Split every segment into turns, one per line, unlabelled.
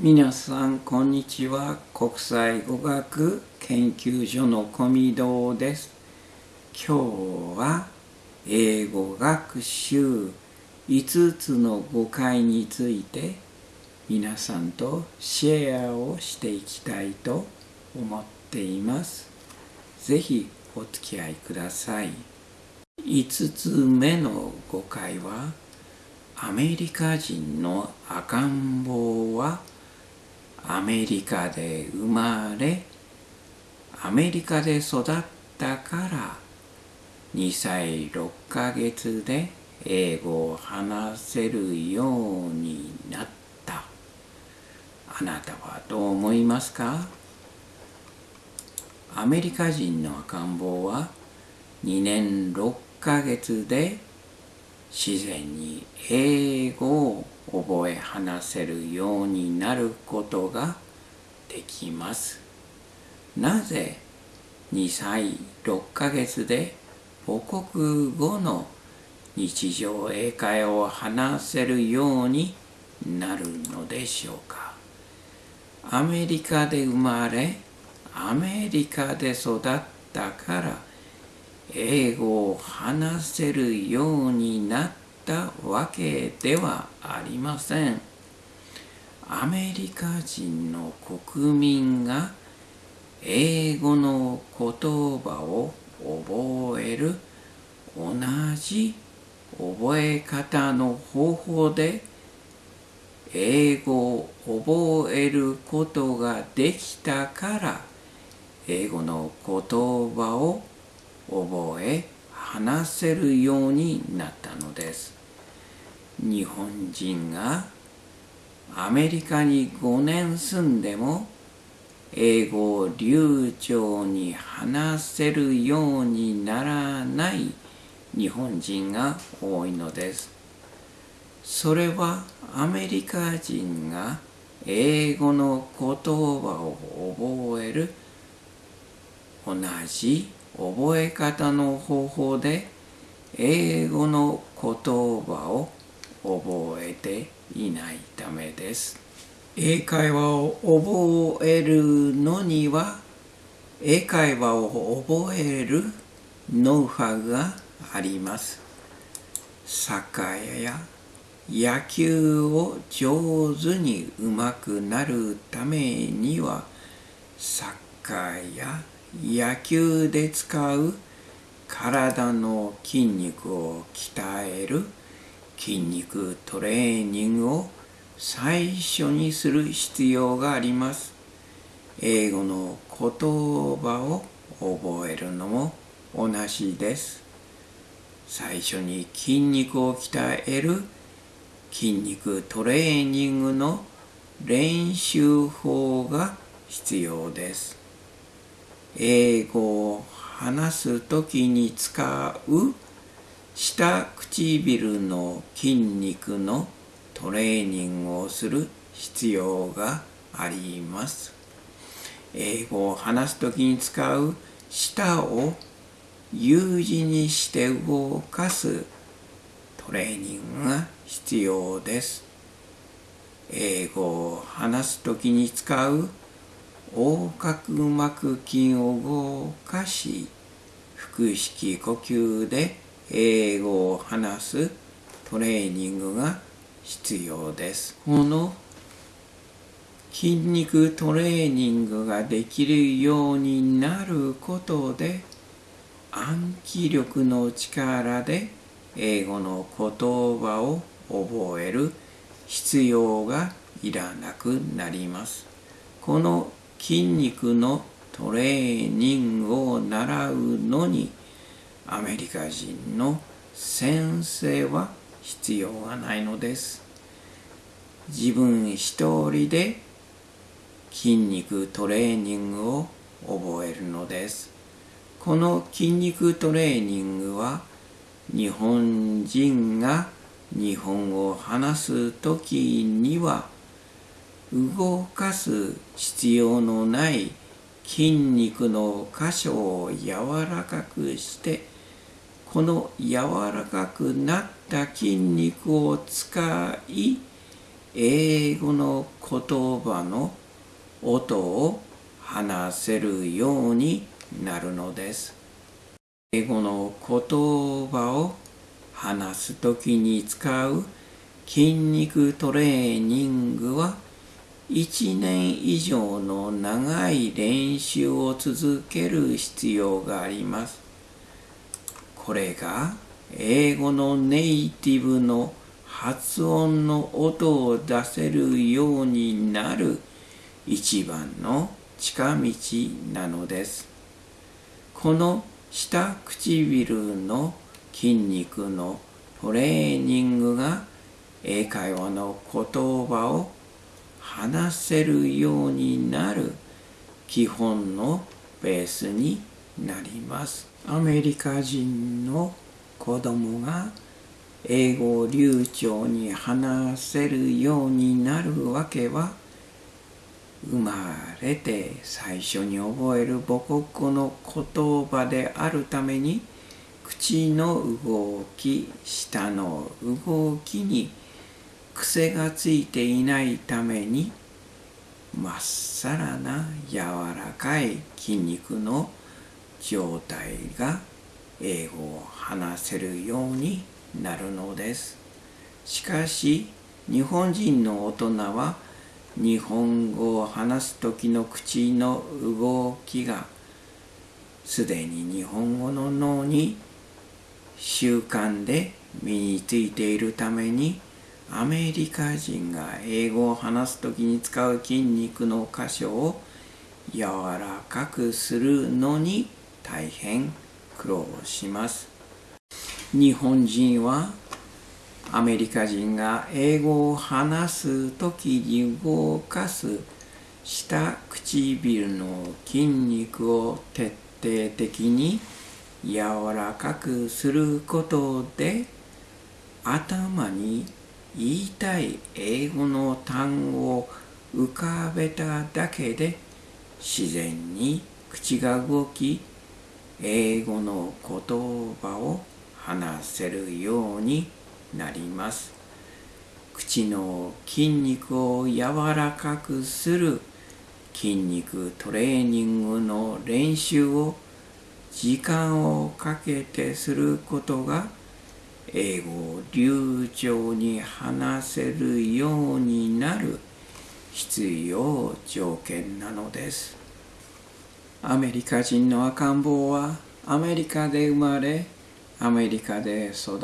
皆さんこんにちは。国際語学研究所の小見堂です。今日は英語学習5つの誤解について皆さんとシェアをしていきたいと思っています。ぜひお付き合いください。5つ目の誤解はアメリカ人の赤ん坊はアメリカで生まれアメリカで育ったから2歳6ヶ月で英語を話せるようになった。あなたはどう思いますか？アメリカ人の赤ん坊は2年6ヶ月で自然に英語を覚え話せるようになることができます。なぜ2歳6ヶ月で母国語の日常英会話を話せるようになるのでしょうかアメリカで生まれアメリカで育ったから英語を話せるようになったわけではありません。アメリカ人の国民が英語の言葉を覚える同じ覚え方の方法で英語を覚えることができたから英語の言葉を覚え話せるようになったのです。日本人がアメリカに5年住んでも英語を流暢に話せるようにならない日本人が多いのです。それはアメリカ人が英語の言葉を覚える同じ覚え方の方法で英語の言葉を覚えていないためです。英会話を覚えるのには英会話を覚えるノウハウがあります。サッカーや野球を上手にうまくなるためにはサッカーや野球で使う体の筋肉を鍛える筋肉トレーニングを最初にする必要があります。英語の言葉を覚えるのも同じです。最初に筋肉を鍛える筋肉トレーニングの練習法が必要です。英語を話すときに使う下唇の筋肉のトレーニングをする必要があります。英語を話すときに使う舌を U 字にして動かすトレーニングが必要です。英語を話すときに使う横隔膜筋を動かし腹式呼吸で英語を話すトレーニングが必要です。この筋肉トレーニングができるようになることで暗記力の力で英語の言葉を覚える必要がいらなくなります。この筋肉のトレーニングを習うのにアメリカ人の先生は必要がないのです。自分一人で筋肉トレーニングを覚えるのです。この筋肉トレーニングは日本人が日本語を話す時には動かす必要のない筋肉の箇所を柔らかくしてこの柔らかくなった筋肉を使い英語の言葉の音を話せるようになるのです。英語の言葉を話すときに使う筋肉トレーニングは1年以上の長い練習を続ける必要があります。これが英語のネイティブの発音の音を出せるようになる一番の近道なのです。この下唇の筋肉のトレーニングが英会話の言葉を話せるようになる基本のベースになります。アメリカ人の子供が英語を流暢に話せるようになるわけは生まれて最初に覚える母国語の言葉であるために口の動き舌の動きに癖がついていないためにまっさらな柔らかい筋肉の状態が英語を話せるようになるのです。しかし日本人の大人は日本語を話す時の口の動きがすでに日本語の脳に習慣で身についているためにアメリカ人が英語を話す時に使う筋肉の箇所を柔らかくするのに大変苦労します。日本人はアメリカ人が英語を話す時に動かす下唇の筋肉を徹底的に柔らかくすることで頭に言いたい英語の単語を浮かべただけで自然に口が動き英語の言葉を話せるようになります。口の筋肉を柔らかくする筋肉トレーニングの練習を時間をかけてすることが英語を流暢に話せるようになる必要条件なのです。アメリカ人の赤ん坊はアメリカで生まれアメリカで育っ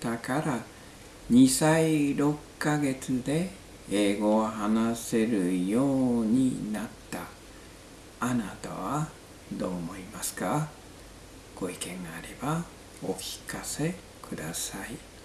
たから2歳6ヶ月で英語を話せるようになった。あなたはどう思いますか？ご意見があればお聞かせ。ください。